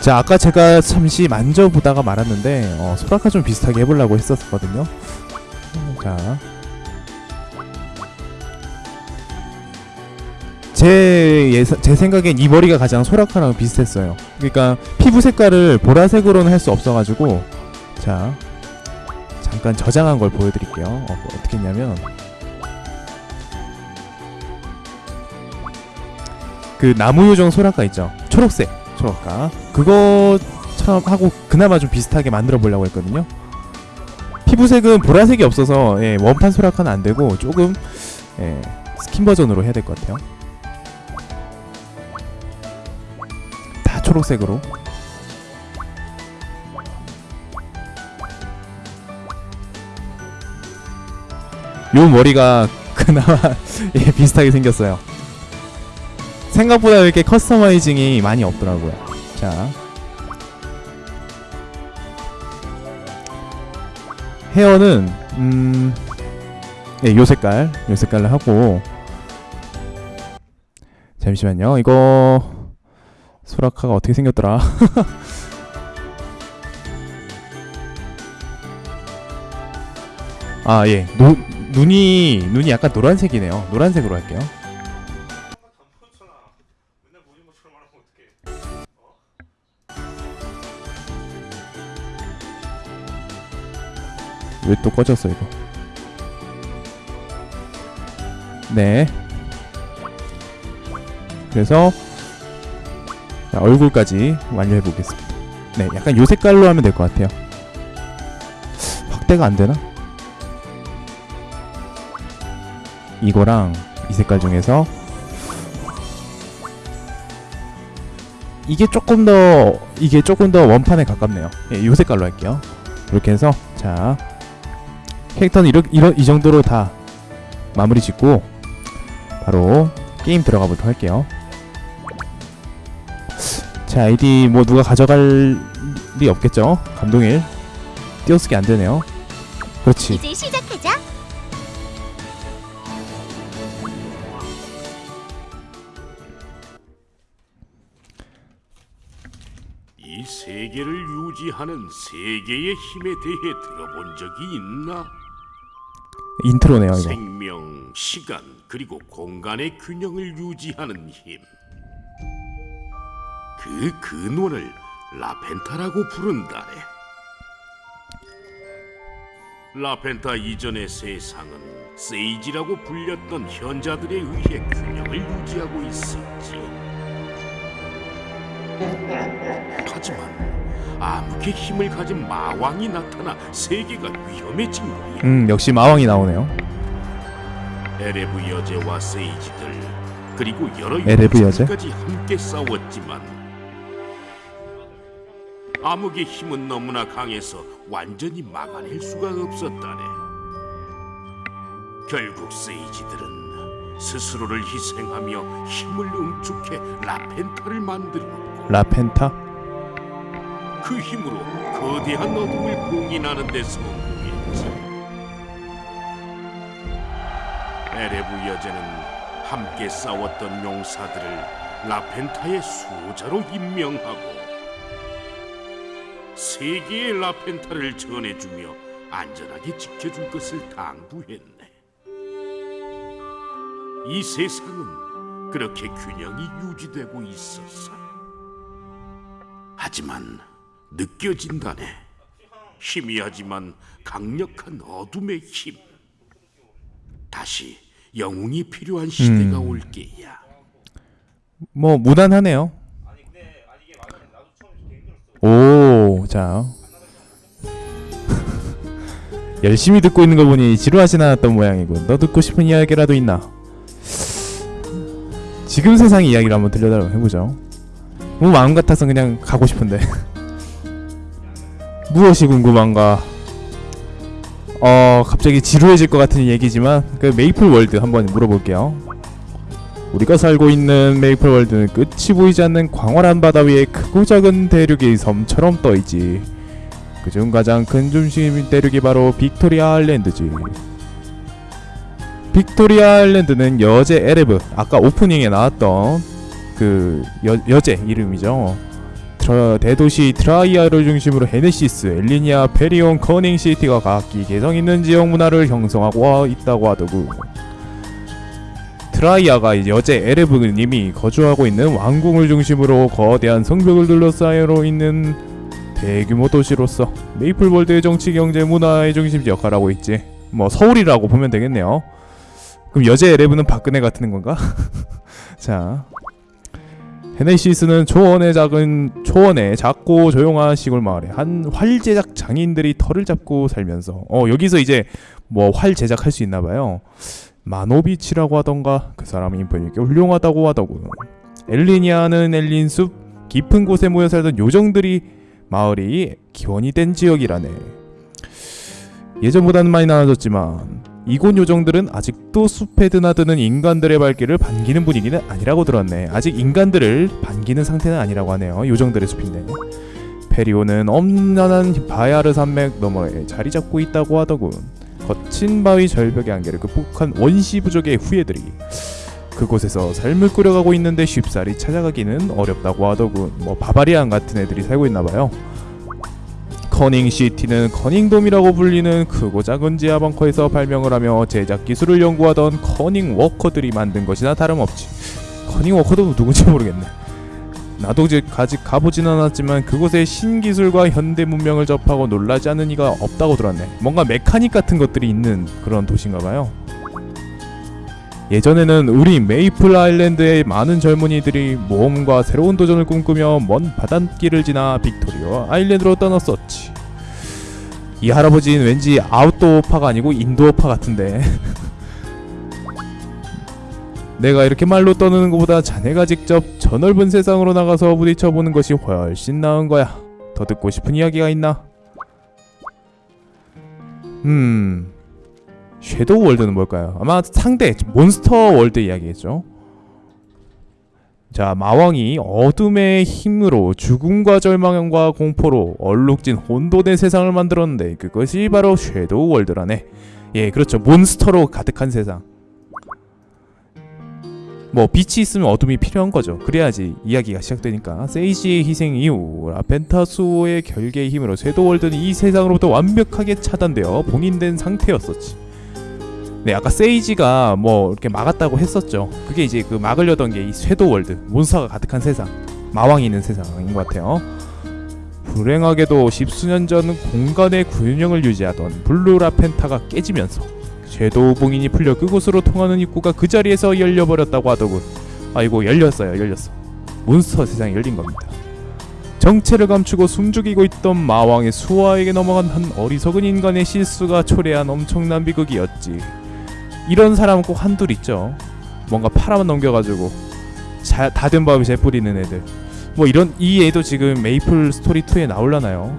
자 아까 제가 잠시 만져보다가 말았는데 어, 소라카 좀 비슷하게 해보려고 했었거든요. 자. 제, 예사, 제 생각엔 이 머리가 가장 소라카랑 비슷했어요. 그러니까 피부 색깔을 보라색으로는 할 수 없어가지고 자. 잠깐 저장한 걸 보여드릴게요. 어, 어떻게 했냐면. 그 나무요정 소라카 있죠? 초록색 소라카. 그거처럼 하고 그나마 좀 비슷하게 만들어 보려고 했거든요. 피부색은 보라색이 없어서 예, 원판 소라카는 안 되고 조금 예, 스킨 버전으로 해야 될 것 같아요. 다 초록색으로. 요 머리가 그나마 예, 비슷하게 생겼어요 생각보다 이렇게 커스터마이징이 많이 없더라고요. 자. 헤어는 음. 예, 요 색깔. 요 색깔로 하고 잠시만요. 이거 소라카가 어떻게 생겼더라? 아, 예. 노, 눈이 눈이 약간 노란색이네요. 노란색으로 할게요. 왜 또 꺼졌어 이거? 네. 그래서 자, 얼굴까지 완료해 보겠습니다. 네 약간 요 색깔로 하면 될 것 같아요. 확대가 안 되나? 이거랑 이 색깔 중에서 이게 조금 더 이게 조금 더 원판에 가깝네요. 예, 요 색깔로 할게요. 이렇게 해서 자 캐릭터는 이러, 이러, 이 정도로 다 마무리 짓고 바로 게임 들어가 보도록 할게요. 자 아이디 뭐 누가 가져갈 일이 없겠죠? 감동일. 띄어쓰기 안되네요. 그렇지. 이제 시작하자. 이 세계를 유지하는 세계의 힘에 대해 들어본 적이 있나? 인트로네요 이거 생명, 시간, 그리고 공간의 균형을 유지하는 힘. 그 근원을 라펜타라고 부른다네. 라펜타 이전의 세상은 세이지라고 불렸던 현자들에 의해 균형을 유지하고 있었지. 하지만 암흑의 힘을 가진 마왕이 나타나 세계가 위험해진 거야. 음 역시 마왕이 나오네요 에레브 여제와 세이지들 그리고 여러 에레브 여제? 까지 함께 싸웠지만 암흑의 힘은 너무나 강해서 완전히 막아낼 수가 없었다네. 결국 세이지들은 스스로를 희생하며 힘을 응축해 라펜타를 만들었고 라펜타 그 힘으로 거대한 어둠을 봉인하는 데 성공했지. 에레브 여제는 함께 싸웠던 용사들을 라펜타의 수호자로 임명하고 세계의 라펜타를 전해주며 안전하게 지켜줄 것을 당부했네. 이 세상은 그렇게 균형이 유지되고 있었어. 하지만 느껴진다네. 희미하지만 강력한 어둠의 힘. 다시 영웅이 필요한 시대가 음. 올 게야. 뭐 무난하네요 오 자 열심히 듣고 있는 거 보니 지루하진 않았던 모양이군 너 듣고 싶은 이야기라도 있나 지금 세상 이야기를 한번 들려달라고 해보죠 뭐 마음 같아서 그냥 가고 싶은데 무엇이 궁금한가 어 갑자기 지루해질 것 같은 얘기지만 그 메이플 월드 한번 물어볼게요 우리가 살고 있는 메이플 월드는 끝이 보이지 않는 광활한 바다 위에 크고 작은 대륙이 섬처럼 떠있지. 그중 가장 큰 중심 대륙이 바로 빅토리아 아일랜드지. 빅토리아 아일랜드는 여제 에레브, 아까 오프닝에 나왔던 그 여, 여제 이름이죠. 저 대도시 트라이아를 중심으로 헤네시스, 엘리니아, 페리온, 커닝시티가 각기 개성 있는 지역 문화를 형성하고 있다고 하더구. 트라이아가 여제 에레브님이 거주하고 있는 왕궁을 중심으로 거대한 성벽을 둘러싸여 있는 대규모 도시로서 메이플월드의 정치, 경제, 문화의 중심지 역할을 하고 있지. 뭐 서울이라고 보면 되겠네요. 그럼 여제 에레브는 박근혜 같은 건가? 자, 헤네시스는 초원의 작은 초원의 작고 조용한 시골 마을에 한 활 제작 장인들이 털을 잡고 살면서 어 여기서 이제 뭐 활 제작할 수 있나 봐요. 마노비치라고 하던가 그 사람이 보니까 훌륭하다고 하더군. 엘리니아는 엘린 숲 깊은 곳에 모여 살던 요정들이 마을이 기원이 된 지역이라네. 예전보다는 많이 나아졌지만 이곳 요정들은 아직도 숲에 드나드는 인간들의 발길을 반기는 분위기는 아니라고 들었네. 아직 인간들을 반기는 상태는 아니라고 하네요. 요정들의 숲인데. 페리오는 엄연한 바야르 산맥 너머에 자리 잡고 있다고 하더군. 거친 바위 절벽의 한계를 극복한 원시 부족의 후예들이 그곳에서 삶을 꾸려가고 있는데 쉽사리 찾아가기는 어렵다고 하더군. 뭐 바바리안 같은 애들이 살고 있나 봐요. 커닝 시티는 커닝돔이라고 불리는 크고 작은 지하 벙커에서 발명을 하며 제작 기술을 연구하던 커닝 워커들이 만든 것이나 다름없지. 커닝 워커도 누군지 모르겠네. 나도 즉 아직 가보진 않았지만 그곳의 신기술과 현대 문명을 접하고 놀라지 않은 이가 없다고 들었네. 뭔가 mechanic 같은 것들이 있는 그런 도시인가 봐요. 예전에는 우리 메이플 아일랜드의 많은 젊은이들이 모험과 새로운 도전을 꿈꾸며 먼 바닷길을 지나 빅토리아 아일랜드로 떠났었지. 이 할아버지는 왠지 아웃도어파가 아니고 인도어파 같은데. 내가 이렇게 말로 떠드는 것보다 자네가 직접 저 넓은 세상으로 나가서 부딪혀 보는 것이 훨씬 나은 거야. 더 듣고 싶은 이야기가 있나? 음. 섀도우 월드는 뭘까요? 아마 상대 몬스터 월드 이야기겠죠. 자, 마왕이 어둠의 힘으로 죽음과 절망과 공포로 얼룩진 혼돈의 세상을 만들었는데 그것이 바로 섀도우 월드라네. 예, 그렇죠. 몬스터로 가득한 세상. 뭐 빛이 있으면 어둠이 필요한 거죠. 그래야지 이야기가 시작되니까. 세이지의 희생 이후 라펜타수호의 결계의 힘으로 섀도우 월드는 이 세상으로부터 완벽하게 차단되어 봉인된 상태였었지. 네, 아까 세이지가 뭐 이렇게 막았다고 했었죠. 그게 이제 그 막으려던 게 이 섀도우 월드, 몬스터가 가득한 세상, 마왕이 있는 세상인 것 같아요. 불행하게도 십수년 전 공간의 균형을 유지하던 블루 라펜타가 깨지면서 섀도우 봉인이 풀려 그곳으로 통하는 입구가 그 자리에서 열려버렸다고 하더군. 아이고 열렸어요, 열렸어. 몬스터 세상이 열린 겁니다. 정체를 감추고 숨죽이고 있던 마왕의 수하에게 넘어간 한 어리석은 인간의 실수가 초래한 엄청난 비극이었지. 이런 사람은 꼭 한둘 있죠. 뭔가 팔아만 넘겨가지고 자, 다된 밥에 재 뿌리는 애들. 뭐 이런 이 애도 지금 메이플 스토리 2에 나올라나요?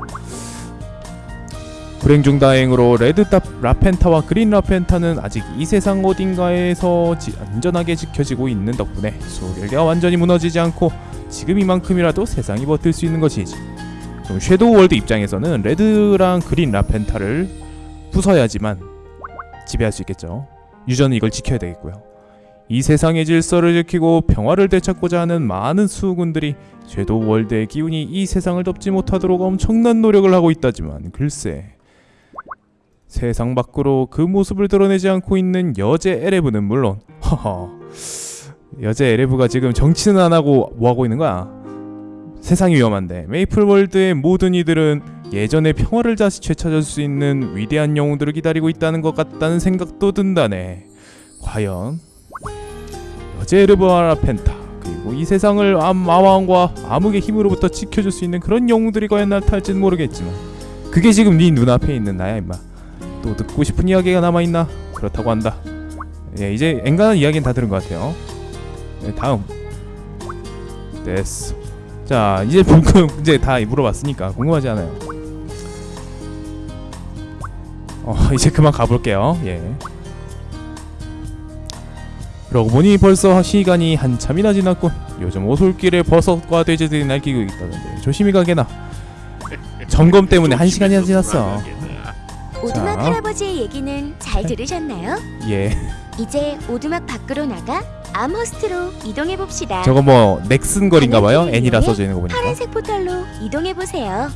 불행 중 다행으로 레드 다, 라펜타와 그린 라펜타는 아직 이 세상 어딘가에서 지, 안전하게 지켜지고 있는 덕분에 소결계가 완전히 무너지지 않고 지금 이만큼이라도 세상이 버틸 수 있는 것이지. 그럼 섀도우 월드 입장에서는 레드랑 그린 라펜타를 부숴야지만 지배할 수 있겠죠. 유저는 이걸 지켜야 되겠고요. 이 세상의 질서를 지키고 평화를 되찾고자 하는 많은 수군들이 섀도우 월드의 기운이 이 세상을 덮지 못하도록 엄청난 노력을 하고 있다지만 글쎄 세상 밖으로 그 모습을 드러내지 않고 있는 여제 에레브는 물론 허허 여제 에레브가 지금 정치는 안 하고 뭐 하고 있는 거야? 세상이 위험한데 메이플 월드의 모든 이들은 예전의 평화를 다시 되찾을 수 있는 위대한 영웅들을 기다리고 있다는 것 같다는 생각도 든다네. 과연 여제 에레브와 라펜타 그리고 이 세상을 암 마왕과 암흑의 힘으로부터 지켜줄 수 있는 그런 영웅들이 과연 나타날지는 모르겠지만 그게 지금 네 눈앞에 있는 나야 임마. 또 듣고 싶은 이야기가 남아 있나? 그렇다고 한다. 예, 이제 엔간한 이야기는 다 들은 것 같아요. 네, 다음. 됐어. 자, 이제 궁금 이제 다 물어봤으니까 궁금하지 않아요. 어, 이제 그만 가볼게요. 예. 그러고 보니 벌써 시간이 한참이나 지났군. 요즘 오솔길에 버섯과 돼지들이 날뛰고 있다던데 조심히 가게나. 점검 때문에 한 시간이나 지났어. 오두막 자. 할아버지의 얘기는 잘 들으셨나요? 예. 이제 오두막 밖으로 나가 암허스트로 이동해 봅시다. 저거 뭐 넥슨 거리인가 봐요. 방향키를 N이라 써져 있는 거 보니까. 파란색 포털로 이동해 보세요.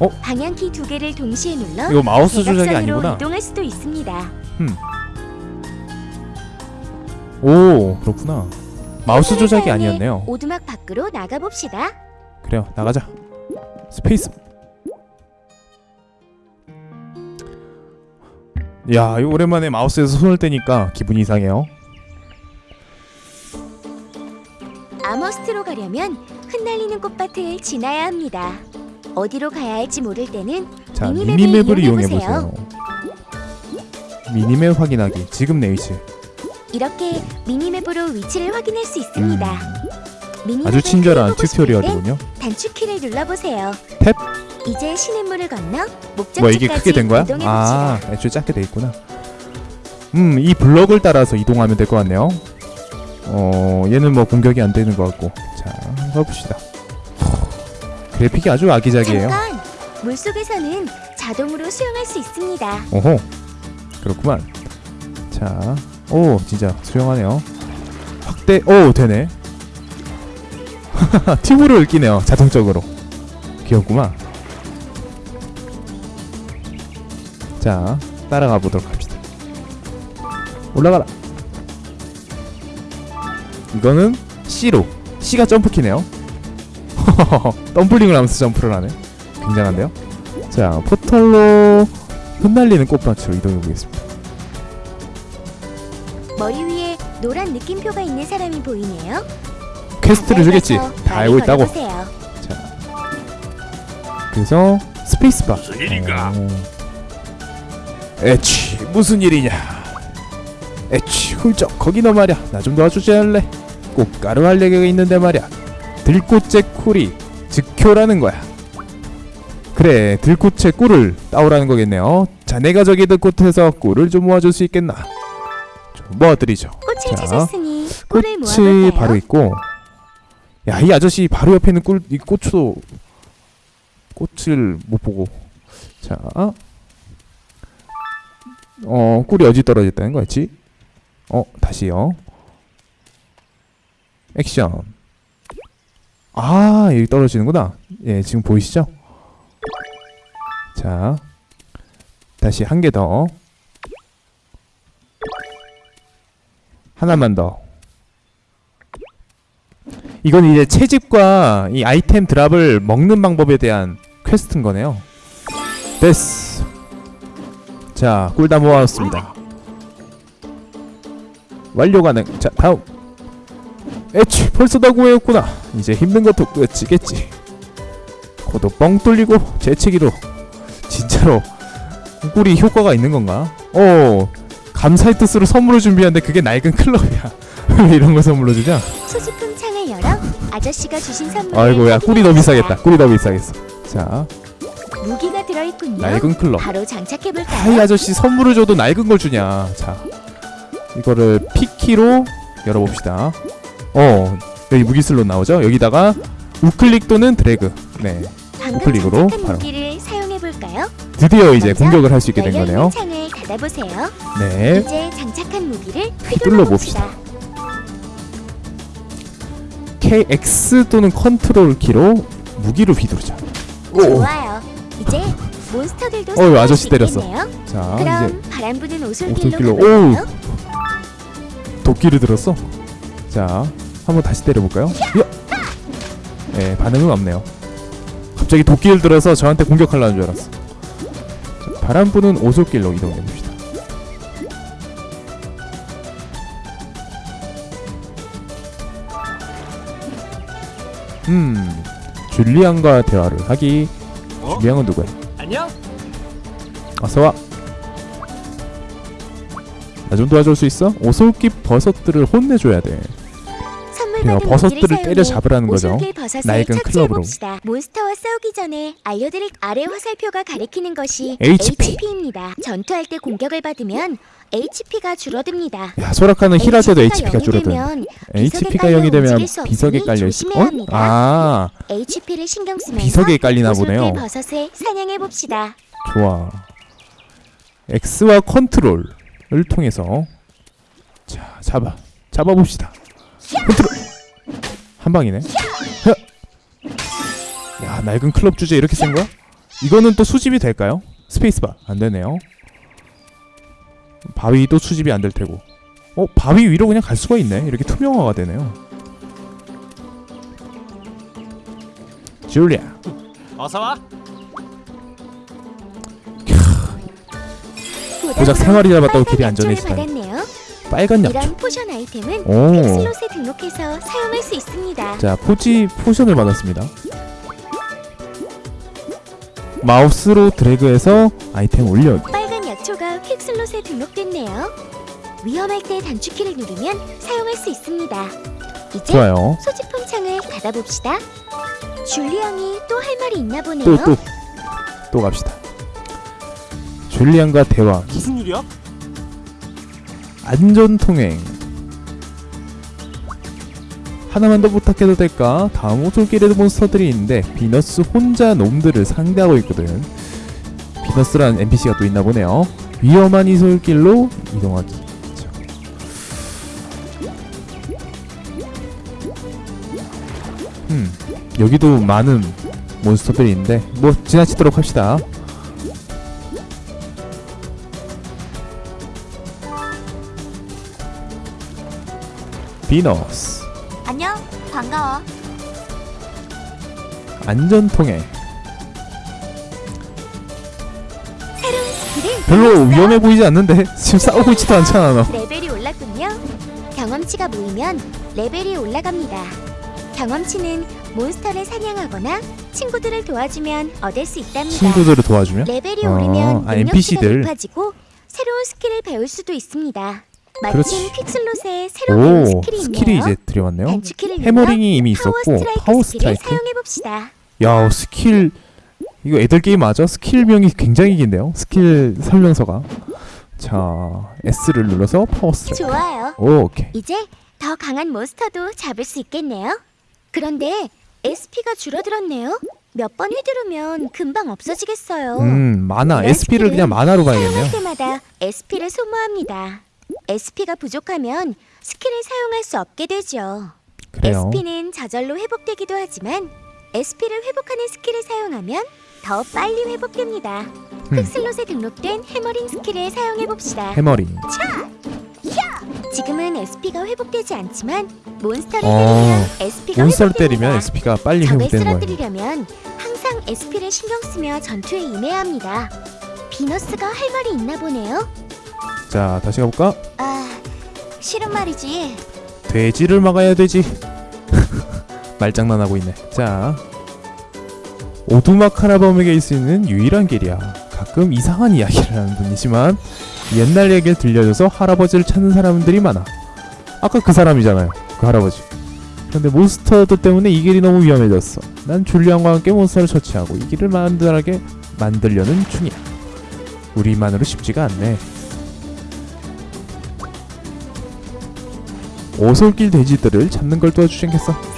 어? 방향키 두 개를 동시에 눌러 이거 마우스 조작이 아니구나. 이동할 수도 있습니다. 오 그렇구나. 마우스 조작이 아니었네요. 오두막 밖으로 나가 봅시다. 그래요 나가자. 스페이스. 야 오랜만에 마우스에서 손을 떼니까 기분이 이상해요. 암허스트로 가려면 흩날리는 꽃밭을 지나야 합니다. 어디로 가야 할지 모를 때는 자 미니맵을 미니맵을 이용해 이용해보세요. 보세요. 미니맵 확인하기. 지금 내 위치. 이렇게 미니맵으로 위치를 확인할 수 있습니다. 음. 아주 친절한 튜토리얼이군요. 단축키를 눌러보세요. 탭. 이제 시냇물을 건너 목적지까지 뭐 이게 크게 된 거야? 아 애초에 작게 돼 있구나. 음 이 블럭을 따라서 이동하면 될 것 같네요. 어 얘는 뭐 공격이 안 되는 것 같고 자 가봅시다. 그래픽이 아주 아기자기해요. 잠깐! 물속에서는 자동으로 수영할 수 있습니다. 오호 그렇구만. 자, 오 진짜 수영하네요. 확대, 오 되네. 튜브를 끼네요 자동적으로. 귀엽구만. 자, 따라가 보도록 합시다. 올라가라. 이거는 C로. C가 점프키네요. 덤블링을 하면서 점프를 하네. 굉장한데요? 자, 포털로 흩날리는 꽃밭으로 이동해 보겠습니다. 머리 위에 노란 느낌표가 있는 사람이 보이네요. 퀘스트를 주겠지. 다 알고 있다고. 걸어보세요. 그래서 스페이스바. 무슨 일인가? 어. 에취 무슨 일이냐? 에취 훌쩍 거기 너 말이야. 나 좀 도와주지 않을래? 꽃가루 알레르기가 있는데 말이야. 들꽃의 꿀이 즉효라는 거야. 그래 들꽃의 꿀을 따오라는 거겠네요. 자네가 저기 들꽃에서 꿀을 좀 모아줄 수 있겠나? 좀 모아드리죠. 꽃을 자, 찾았으니 꿀을 꽃이? 바로 있고 야 이 아저씨 바로 옆에 있는 꿀 이 꽃도 꽃을 못 보고 자 어, 꿀이 어디 떨어졌다는 거였지? 어, 다시요. 액션. 아, 여기 떨어지는구나. 예, 지금 보이시죠? 자, 다시 한 개 더. 하나만 더. 이건 이제 채집과 이 아이템 드랍을 먹는 방법에 대한 퀘스트인 거네요. 됐어. 자, 꿀 다 모아왔습니다. 완료 가능. 자, 다음. 에취, 벌써 다 구해였구나. 이제 힘든 것도 끝이겠지. 코도 뻥 뚫리고 재채기로 진짜로 꿀이 효과가 있는 건가? 어, 감사의 뜻으로 선물을 준비하는데 그게 낡은 클럽이야. 왜 이런 거 선물로 주냐? 소지품 창을 열어 아저씨가 주신 선물을 아이고 야 꿀이 더. 비싸겠다. 꿀이 더 비싸겠어. 자, 무기가 들어있군요. 낡은 클럽. 바로 장착해볼까요? 아이 아저씨 선물을 줘도 낡은 걸 주냐 자 이거를 P키로 열어봅시다 어 여기 무기 슬롯 나오죠 여기다가 우클릭 또는 드래그 네 우클릭으로 바로. 무기를 사용해볼까요? 드디어 이제 공격을 할 수 있게 된 거네요 창을 닫아보세요. 네 이제 장착한 무기를 휘둘러 봅시다. KX 또는 컨트롤 키로 무기로 휘두르자 오. 좋아요. 이제 몬스터들도 어휴, 아저씨 수 때렸어. 자 그럼 바람 부는 오솔길로 오솔길로? 도끼를 들었어 자 한번 다시 때려볼까요 야! 네 반응은 없네요 갑자기 도끼를 들어서 저한테 공격하려는 줄 알았어 자, 바람 부는 오솔길로 이동해봅시다 음 줄리안과 대화를 하기 어? 줄리안은 누구야 안녕? 어서 와 나 좀 도와줄 수 있어? 오솔깃 버섯들을 혼내줘야 돼 받은 버섯들을 때려 잡으라는 거죠 낡은 클럽으로. 몬스터와 싸우기 전에 알려드릴 아래 화살표가 가리키는 것이 HP. HP입니다. 전투할 때 공격을 받으면 HP가 줄어듭니다. 야 소라카는 힐할 때도 HP가 되면 HP가 깔려 0이 되면 비석에 깔려 있어. 어? 아, HP를 신경 쓰면서 비석에 깔리나 보네요. 버섯을 사냥해 봅시다. 좋아. X와 컨트롤을 통해서 자, 잡아. 잡아 봅시다. 컨트롤 한 방이네 헤. 야 낡은 클럽 주제 이렇게 센 거야? 이거는 또 수집이 될까요? 스페이스바 안 되네요 바위도 수집이 안 될 테고 어 바위 위로 그냥 갈 수가 있네 이렇게 투명화가 되네요 줄리아 어서 와. 고작 생활이 잡았다고 길이 안전해지다니. 빨간 약초 이런 포션 아이템은 오. 퀵슬롯에 등록해서 사용할 수 있습니다. 자 포지 포션을 받았습니다 마우스로 드래그해서 아이템 올려 빨간 약초가 퀵슬롯에 등록됐네요. 위험할 때 단축키를 누르면 사용할 수 있습니다. 이제 좋아요 소지품 창을 닫아봅시다. 줄리 형이 또 할 말이 있나 보네요. 또또 또 갑시다 줄리안과 대화 무슨 일이야? 안전통행 하나만 더 부탁해도 될까? 다음 오솔길에도 몬스터들이 있는데 비너스 혼자 놈들을 상대하고 있거든 비너스라는 NPC가 또 있나 보네요 위험한 이솔길로 이동하기 자. 음 여기도 많은 몬스터들이 있는데 뭐 지나치도록 합시다 비너스 안녕, 반가워. 스킬을 별로. 위험해 보이지 않는데 지금 싸우고 있지도 않잖아 너 레벨이 올랐군요. 경험치가 모이면 레벨이 올라갑니다. 경험치는 몬스터를 사냥하거나 친구들을 도와주면 얻을 수 있답니다. 친구들을 도와주면 레벨이 어, 오르면 아, NPC들. 높아지고 새로운 스킬을 배울 수도 있습니다. 마침 그렇지. 퀵슬롯에 새로 배운 오 스킬이 스킬이. 이제 들여왔네요 hammering이 이미 있었고 power strike 사용해 봅시다. 야 스킬 이거 애들 게임 맞아? skill명이 굉장히 긴데요 스킬 설명서가 자 S를 눌러서 power strike 좋아요. 오, 오케이 이제 더 강한 몬스터도 잡을 수 있겠네요. 그런데 SP가 줄어들었네요. 몇 번 휘두르면 금방 없어지겠어요. 음 마나 SP를 그냥 마나로 봐야겠네요 사용할 때마다 SP를 소모합니다. SP가 부족하면 skill을 사용할 수 없게 되죠. 그래요 SP는 저절로 회복되기도 하지만 SP를 회복하는 skill을 사용하면 더 빨리 회복됩니다. 음. quick slot에 등록된 hammering skill을 사용해 봅시다. hammering 지금은 SP가 회복되지 않지만 몬스터를 어, 때리면 SP가 몬스터를 회복됩니다. 때리면 SP가 빨리 회복되는 거예요 쓰러뜨리려면 항상 SP를 신경 쓰며 전투에 임해야 합니다. 비너스가 할 말이 있나 보네요. 자 다시 가볼까? 아, 싫은 말이지. 돼지를 막아야 되지. 말장난하고 있네. 자 오두막 수 있는 유일한 길이야. 가끔 이상한 이야기를 하는 분이지만 옛날 얘기를 들려줘서 할아버지를 찾는 사람들이 많아. 아까 그 사람이잖아요 그 할아버지. 그런데 몬스터들 때문에 이 길이 너무 위험해졌어. 난 줄리안과 함께 몬스터를 처치하고 이 길을 만들하게 만들려는 중이야. 우리만으로 쉽지가 않네 오솔길 돼지들을 잡는 걸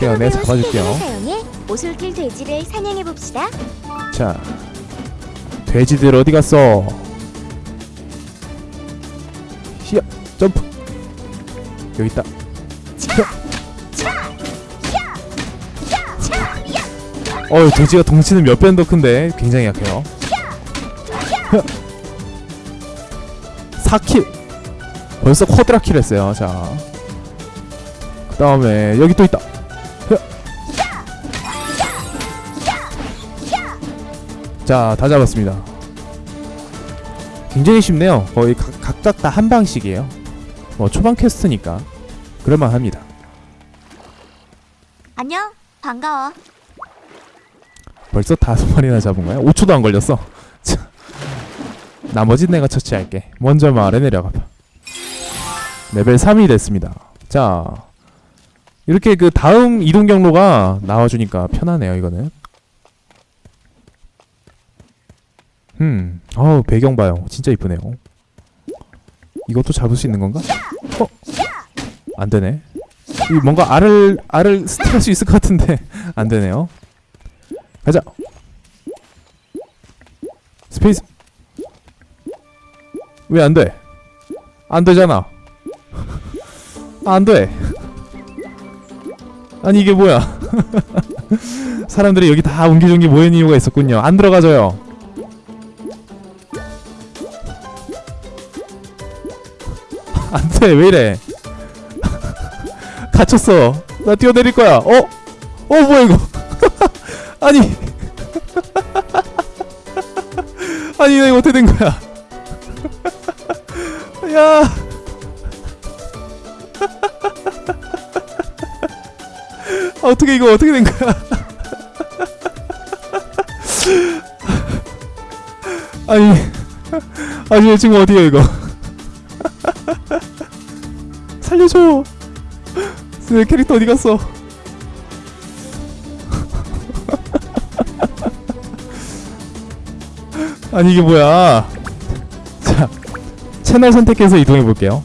내가 내가 잡아줄게요. 사용해 오솔길 돼지를 사냥해 봅시다. 자 돼지들 어디 갔어? 히야 점프. 여기 있다. 어 돼지가 덩치는 몇 배는 더 큰데? 굉장히 약해요. 4킬. 벌써 쿼드라킬 했어요. 자 그 다음에 여기 또 있다 자, 다 잡았습니다. 굉장히 쉽네요. 거의 각, 각각 다 한 방씩이에요. 뭐 초반 퀘스트니까 그럴만 합니다. 안녕, 반가워. 벌써 다섯 마리나 잡은 거야? 5초도 안 걸렸어. 자, 나머지 내가 처치할게. 먼저 마을에 내려가 봐. 레벨 3이 됐습니다. 자, 이렇게 그 다음 이동 경로가 나와주니까 편하네요. 이거는. 음, 어우 배경 봐요. 진짜 이쁘네요. 이것도 잡을 수 있는 건가? 어? 안 되네. 이 뭔가 알을 알을 steal할 수 있을 것 같은데 안 되네요. 가자. space. 왜 안 돼? 안 되잖아. 안 돼. 아니 이게 뭐야? 사람들이 여기 다 옹기종기 모인 이유가 있었군요. 안 들어가져요. 안돼 왜 이래? 갇혔어. 나 뛰어내릴 거야. 어? 어 뭐야 이거? 아니. 아니 이거 어떻게 된 거야? 야 어떻게 이거 어떻게 된 거야? 아니, 아니 지금 어디야 이거? 살려줘. 내 캐릭터 어디 갔어? 아니 이게 뭐야? 자, 채널 선택해서 이동해 볼게요.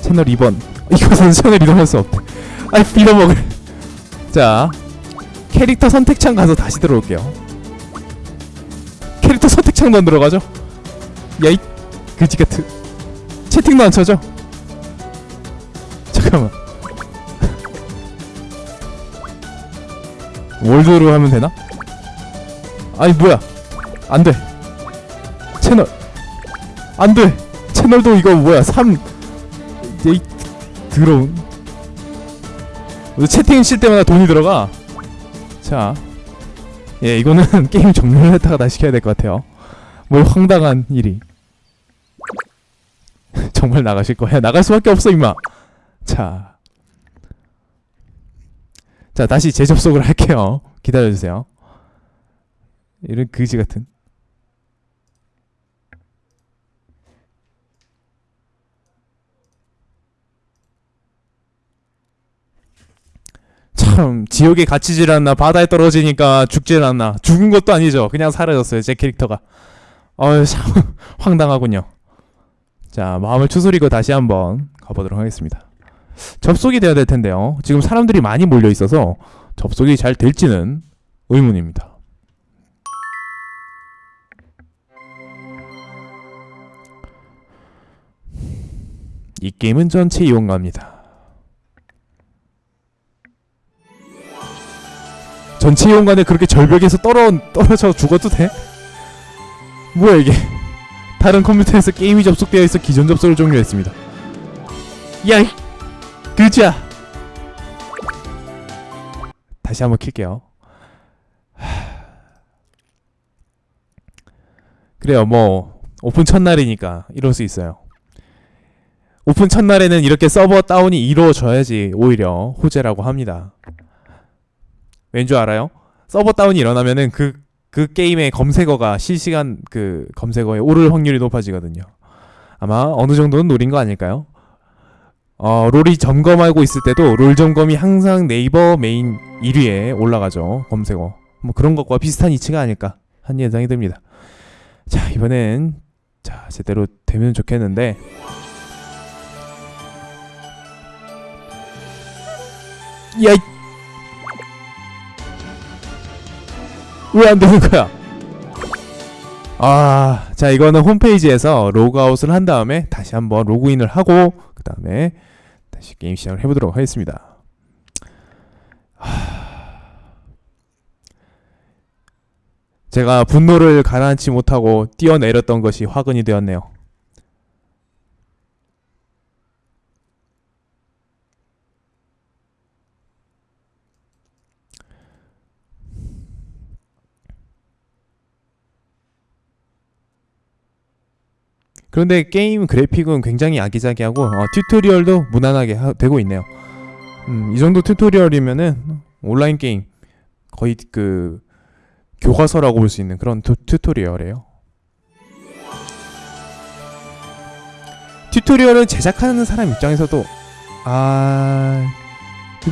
채널 2번. 이것은 채널 이동할 수 없대. 아이 빌어먹을 자 캐릭터 선택창 가서 다시 들어올게요. 캐릭터 선택창도 안 들어가죠? 야이 그지같은 채팅도 안 쳐져? 잠깐만. 월드로 하면 되나? 아니 뭐야? 안돼. 채널. 안돼. 채널도 이거 뭐야? 3이 더러운 채팅 칠 때마다 돈이 들어가. 자, 예, 이거는 게임 종료를 했다가 다시 켜야 될 것 같아요. 뭘 황당한 일이. 정말 나가실 거야? 나갈 수밖에 없어, 임마. 자, 자 다시 재접속을 할게요. 기다려주세요. 이런 그지 같은. 참 지옥에 갇히질 않나 바다에 떨어지니까 죽질 않나. 죽은 것도 아니죠. 그냥 사라졌어요 제 캐릭터가. 어휴 참 황당하군요. 자 마음을 추스리고 다시 한번 가보도록 하겠습니다. 접속이 되어야 될 텐데요. 지금 사람들이 많이 몰려 있어서 접속이 잘 될지는 의문입니다. 이 게임은 전체 이용가입니다 전체 이용간에 그렇게 절벽에서 떨어 떨어져 죽어도 돼? 뭐야 이게? 다른 컴퓨터에서 게임이 접속되어 있어 기존 접속을 종료했습니다. 야이 그자. 다시 한번 킬게요. 그래요 뭐 오픈 첫날이니까 이럴 수 있어요. 오픈 첫날에는 이렇게 서버 다운이 이루어져야지 오히려 호재라고 합니다. 왠 줄 알아요? 서버 다운이 일어나면은 그, 그 게임의 검색어가 실시간 그 검색어에 오를 확률이 높아지거든요. 아마 어느 정도는 노린 거 아닐까요? 어, 롤이 점검하고 있을 때도 롤 점검이 항상 네이버 메인 1위에 올라가죠. 검색어. 뭐 그런 것과 비슷한 이치가 아닐까 한 예상이 듭니다. 자, 이번엔 자, 제대로 되면 좋겠는데 야, 이 왜 안 되는 거야? 아, 자 이거는 홈페이지에서 로그아웃을 한 다음에 다시 한번 로그인을 하고 그 다음에 다시 게임 시작을 해보도록 하겠습니다. 하... 제가 분노를 가라앉히 못하고 뛰어내렸던 것이 화근이 되었네요. 그런데 게임 그래픽은 굉장히 아기자기하고 어, 튜토리얼도 무난하게 하, 되고 있네요. 음, 이 정도 tutorial이면은 온라인 게임 거의 그 교과서라고 볼 수 있는 그런 튜, tutorial이에요. Tutorial은 제작하는 사람 입장에서도 아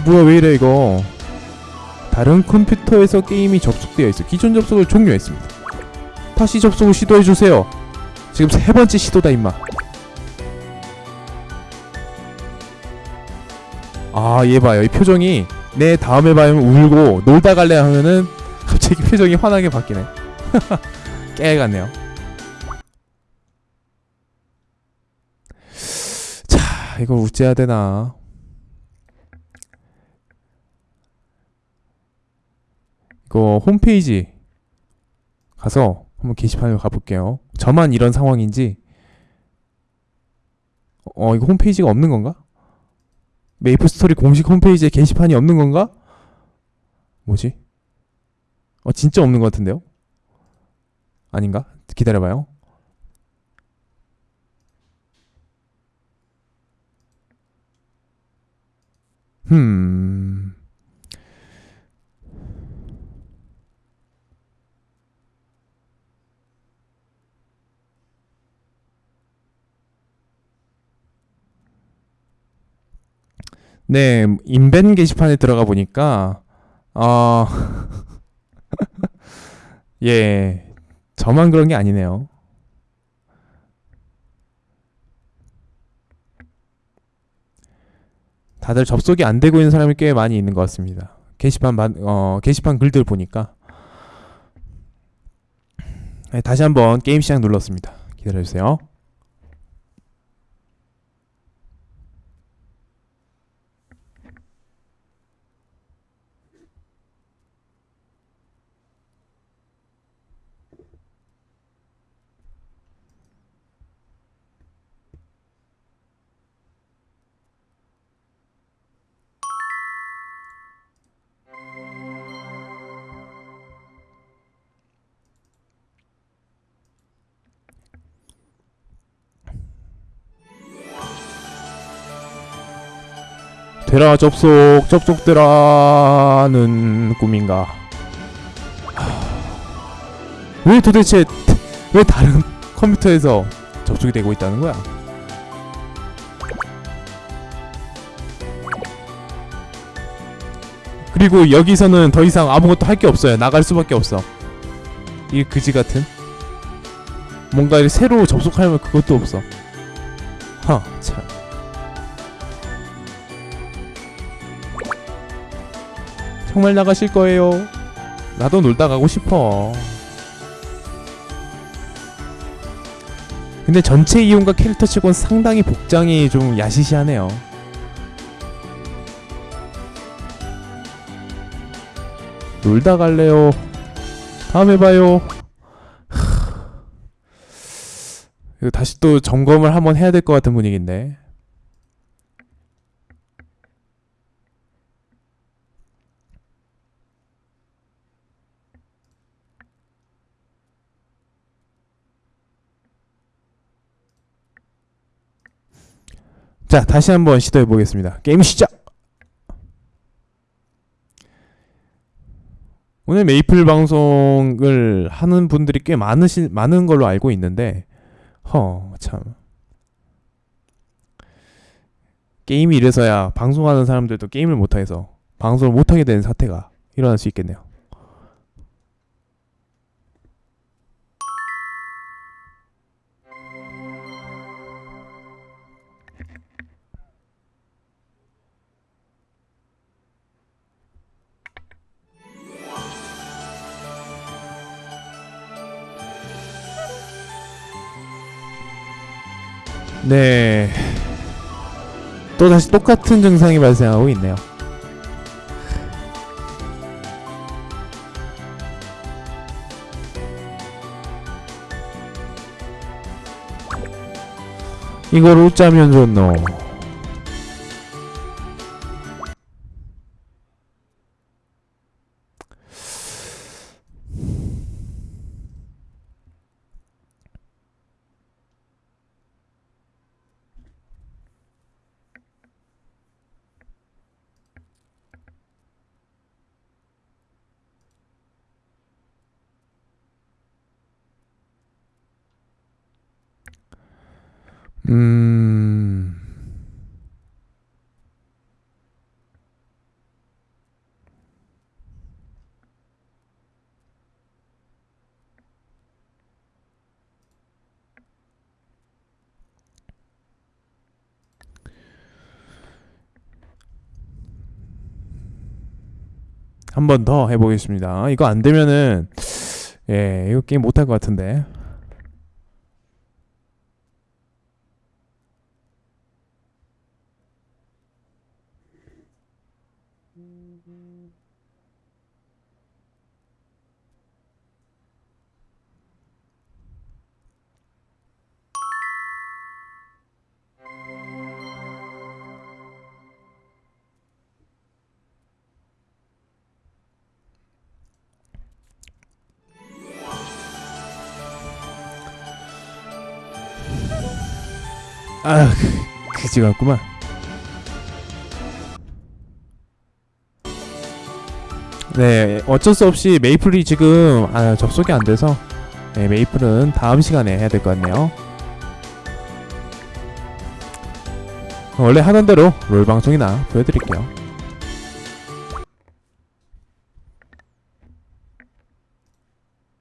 뭐야 왜 이래 이거 다른 컴퓨터에서 게임이 접속되어 있어 기존 접속을 종료했습니다. 다시 접속을 시도해 주세요. 지금 세 번째 시도다 임마. 아 얘 봐요. 이 표정이 내 다음에 봐면 울고 놀다 갈래 하면은 갑자기 표정이 환하게 바뀌네. 깨 같네요. 자 이걸 어째야 되나? 그 홈페이지 가서 한번 게시판을 가볼게요. 저만 이런 상황인지 어 이거 홈페이지가 없는 건가? 메이플 스토리 공식 홈페이지에 게시판이 없는 건가? 뭐지? 어 진짜 없는 것 같은데요? 아닌가? 기다려봐요. 흠. 네, 인벤 게시판에 들어가 보니까 어 예, 저만 그런 게 아니네요. 다들 접속이 안 되고 있는 사람이 꽤 많이 있는 것 같습니다. 게시판 만, 어, 게시판 글들 보니까 네, 다시 한번 게임 시작 눌렀습니다. 기다려주세요. 되라 접속 접속되라는 꿈인가? 하... 왜 도대체 왜 다른 컴퓨터에서 접속이 되고 있다는 거야? 그리고 여기서는 더 이상 아무것도 할 게 없어요. 나갈 수밖에 없어. 이 그지 같은? 뭔가 새로 접속하려면 그것도 없어. 허참 정말 나가실 거예요? 나도 놀다 가고 싶어. 근데 전체 이용과 캐릭터 치곤 상당히 복장이 좀 야시시하네요. 놀다 갈래요. 다음에 봐요. 이거 다시 또 점검을 한번 해야 될 것 같은 분위기인데. 자, 다시 한번 시도해 보겠습니다. 게임 시작. 오늘 메이플 방송을 하는 분들이 꽤 많으시 많은 걸로 알고 있는데, 허 참. 게임이 이래서야 방송하는 사람들도 게임을 못해서 방송을 못하게 되는 사태가 일어날 수 있겠네요. 네. 또 다시 똑같은 증상이 발생하고 있네요. 이걸 어쩌면 좋노? 음. 한 번 더 해보겠습니다. 이거 안 되면은 예 이거 게임 못할 것 같은데. 아, 그 그지 같구만. 네 어쩔 수 없이 메이플이 지금 아, 접속이 안 돼서 네, 메이플은 다음 시간에 해야 될 것 같네요. 원래 하던 대로 롤 방송이나 보여드릴게요